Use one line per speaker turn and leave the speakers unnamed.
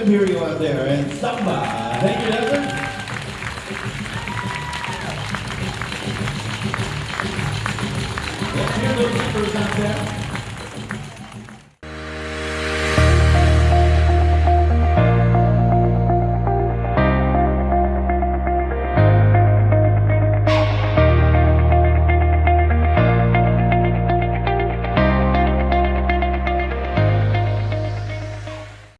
them hear out there. And samba. Thank you, Desmond. Let's hear those numbers out there.